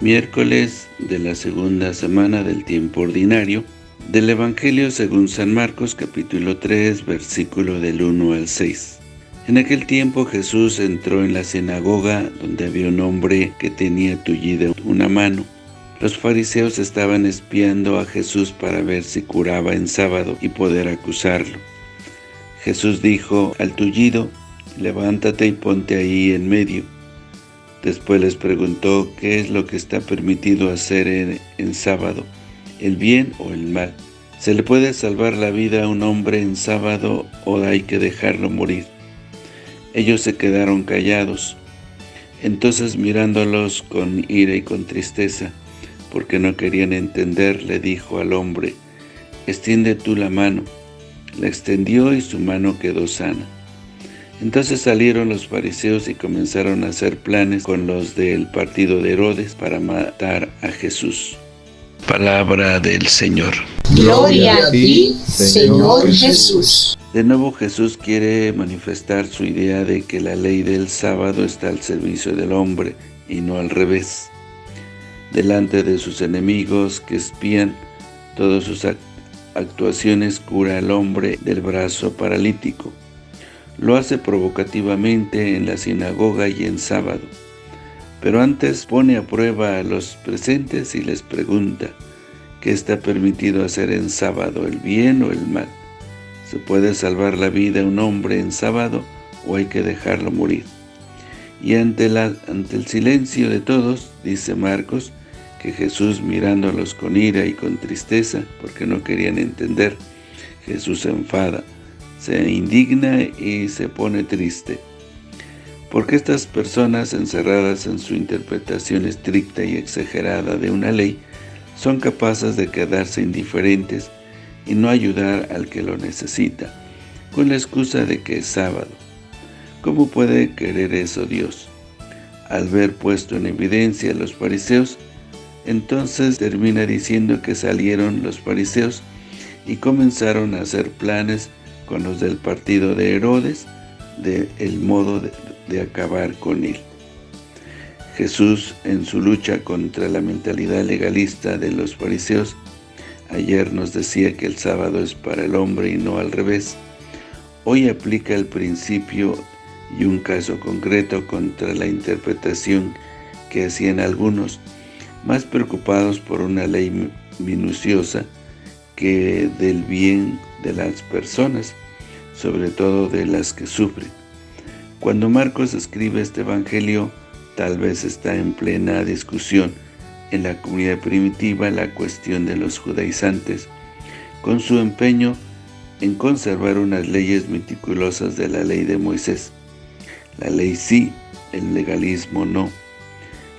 Miércoles de la segunda semana del tiempo ordinario del Evangelio según San Marcos capítulo 3 versículo del 1 al 6. En aquel tiempo Jesús entró en la sinagoga donde había un hombre que tenía tullida una mano. Los fariseos estaban espiando a Jesús para ver si curaba en sábado y poder acusarlo. Jesús dijo al tullido, levántate y ponte ahí en medio. Después les preguntó qué es lo que está permitido hacer en, sábado, el bien o el mal. ¿Se le puede salvar la vida a un hombre en sábado o hay que dejarlo morir? Ellos se quedaron callados. Entonces mirándolos con ira y con tristeza, porque no querían entender, le dijo al hombre, extiende tú la mano. La extendió y su mano quedó sana. Entonces salieron los fariseos y comenzaron a hacer planes con los del partido de Herodes para matar a Jesús. Palabra del Señor. Gloria a ti, Señor Jesús. De nuevo Jesús quiere manifestar su idea de que la ley del sábado está al servicio del hombre y no al revés. Delante de sus enemigos que espían todas sus actuaciones cura al hombre del brazo paralítico lo hace provocativamente en la sinagoga y en sábado. Pero antes pone a prueba a los presentes y les pregunta, ¿qué está permitido hacer en sábado, el bien o el mal? ¿Se puede salvar la vida a un hombre en sábado o hay que dejarlo morir? Y ante, ante el silencio de todos, dice Marcos, que Jesús mirándolos con ira y con tristeza, porque no querían entender, Jesús se enfada, se indigna y se pone triste. Porque estas personas encerradas en su interpretación estricta y exagerada de una ley son capaces de quedarse indiferentes y no ayudar al que lo necesita, con la excusa de que es sábado. ¿Cómo puede querer eso Dios? Al ver puesto en evidencia a los fariseos, entonces termina diciendo que salieron los fariseos y comenzaron a hacer planes con los del partido de Herodes, de el modo de, acabar con él. Jesús, en su lucha contra la mentalidad legalista de los fariseos, ayer nos decía que el sábado es para el hombre y no al revés. Hoy aplica el principio y un caso concreto contra la interpretación que hacían algunos, más preocupados por una ley minuciosa que del bien de las personas, sobre todo de las que sufren. Cuando Marcos escribe este evangelio, tal vez está en plena discusión en la comunidad primitiva la cuestión de los judaizantes, con su empeño en conservar unas leyes meticulosas de la ley de Moisés. La ley sí, el legalismo no.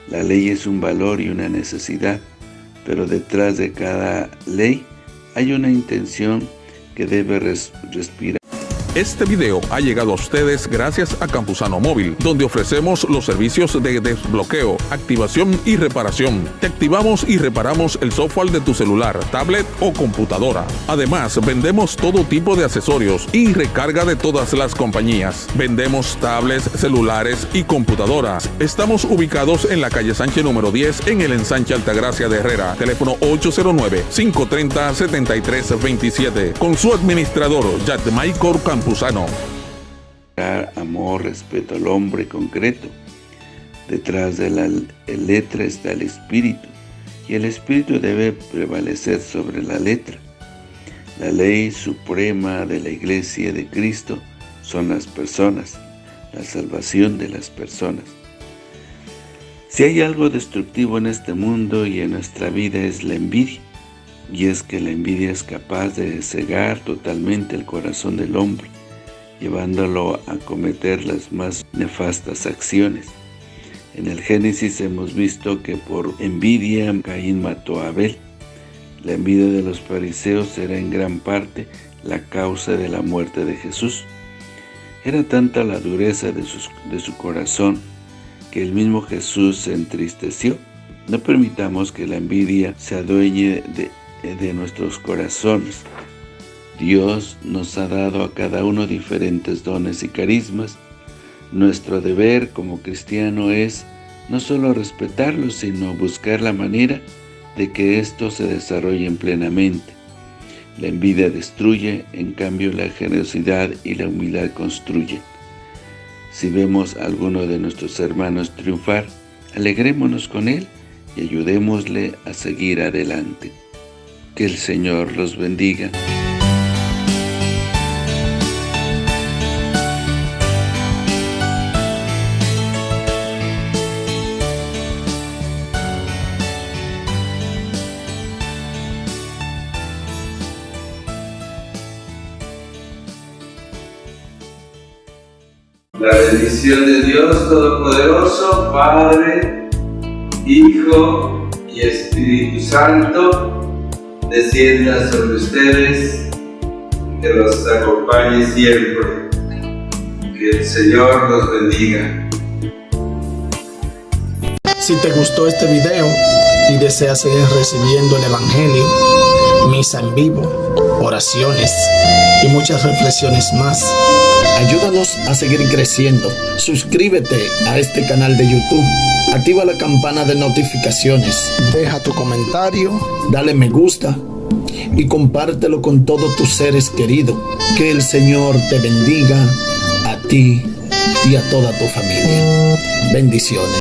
La ley es un valor y una necesidad, pero detrás de cada ley hay una intención que debe respirar. Este video ha llegado a ustedes gracias a Campusano Móvil, donde ofrecemos los servicios de desbloqueo, activación y reparación. Te activamos y reparamos el software de tu celular, tablet o computadora. Además, vendemos todo tipo de accesorios y recarga de todas las compañías. Vendemos tablets, celulares y computadoras. Estamos ubicados en la calle Sánchez número 10 en el ensanche Altagracia de Herrera. Teléfono 809-530-7327. Con su administrador, Michael Campusano Amor, respeto al hombre concreto. Detrás de la letra está el espíritu, y el espíritu debe prevalecer sobre la letra. La ley suprema de la iglesia de Cristo son las personas, la salvación de las personas. Si hay algo destructivo en este mundo y en nuestra vida es la envidia y es que la envidia es capaz de cegar totalmente el corazón del hombre, llevándolo a cometer las más nefastas acciones. En el Génesis hemos visto que por envidia Caín mató a Abel. La envidia de los fariseos era en gran parte la causa de la muerte de Jesús. Era tanta la dureza de, de su corazón que el mismo Jesús se entristeció. No permitamos que la envidia se adueñe de, de nuestros corazones. Dios nos ha dado a cada uno diferentes dones y carismas. Nuestro deber como cristiano es no solo respetarlos, sino buscar la manera de que estos se desarrollen plenamente. La envidia destruye, en cambio la generosidad y la humildad construyen. Si vemos a alguno de nuestros hermanos triunfar, alegrémonos con él y ayudémosle a seguir adelante. Que el Señor los bendiga. La bendición de Dios Todopoderoso, Padre, Hijo y Espíritu Santo, descienda sobre ustedes, que los acompañe siempre. Que el Señor los bendiga. Si te gustó este video y deseas seguir recibiendo el Evangelio, misa en vivo, oraciones y muchas reflexiones más, ayúdanos a seguir creciendo. Suscríbete a este canal de YouTube, activa la campana de notificaciones, deja tu comentario, dale me gusta y compártelo con todos tus seres queridos. Que el Señor te bendiga a ti y a toda tu familia. Bendiciones.